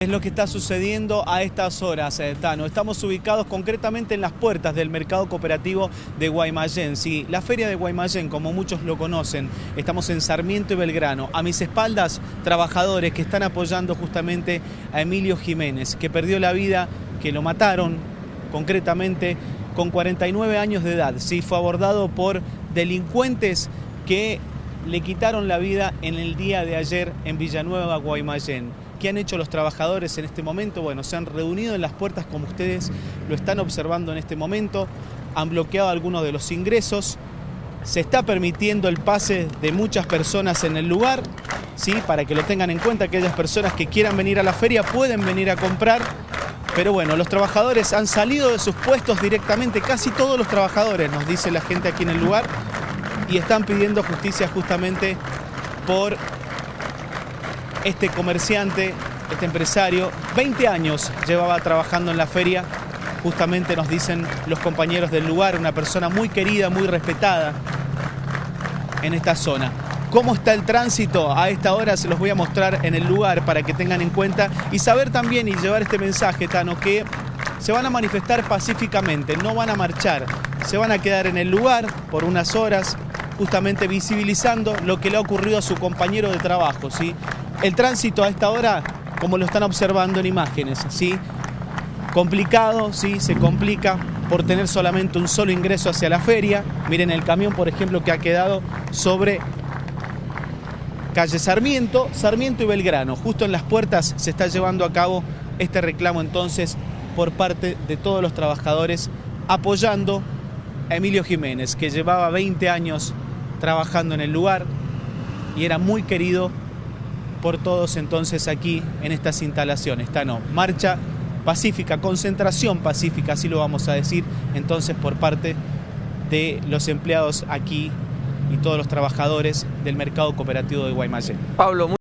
Es lo que está sucediendo a estas horas, eh, Tano. Estamos ubicados concretamente en las puertas del mercado cooperativo de Guaymallén. Sí, la feria de Guaymallén, como muchos lo conocen, estamos en Sarmiento y Belgrano. A mis espaldas, trabajadores que están apoyando justamente a Emilio Jiménez, que perdió la vida, que lo mataron concretamente con 49 años de edad. Sí, fue abordado por delincuentes que le quitaron la vida en el día de ayer en Villanueva, Guaymallén. ¿Qué han hecho los trabajadores en este momento? Bueno, se han reunido en las puertas como ustedes lo están observando en este momento, han bloqueado algunos de los ingresos, se está permitiendo el pase de muchas personas en el lugar, ¿sí? para que lo tengan en cuenta, aquellas personas que quieran venir a la feria pueden venir a comprar, pero bueno, los trabajadores han salido de sus puestos directamente, casi todos los trabajadores, nos dice la gente aquí en el lugar, y están pidiendo justicia justamente por este comerciante, este empresario, 20 años llevaba trabajando en la feria, justamente nos dicen los compañeros del lugar, una persona muy querida, muy respetada en esta zona. ¿Cómo está el tránsito? A esta hora se los voy a mostrar en el lugar para que tengan en cuenta y saber también y llevar este mensaje, Tano, que se van a manifestar pacíficamente, no van a marchar, se van a quedar en el lugar por unas horas, justamente visibilizando lo que le ha ocurrido a su compañero de trabajo, ¿sí? El tránsito a esta hora, como lo están observando en imágenes, ¿sí? Complicado, ¿sí? Se complica por tener solamente un solo ingreso hacia la feria. Miren el camión, por ejemplo, que ha quedado sobre calle Sarmiento, Sarmiento y Belgrano. Justo en las puertas se está llevando a cabo este reclamo entonces por parte de todos los trabajadores apoyando a Emilio Jiménez, que llevaba 20 años trabajando en el lugar y era muy querido por todos entonces aquí en estas instalaciones. no marcha pacífica, concentración pacífica, así lo vamos a decir entonces por parte de los empleados aquí y todos los trabajadores del mercado cooperativo de Guaymallén. Pablo,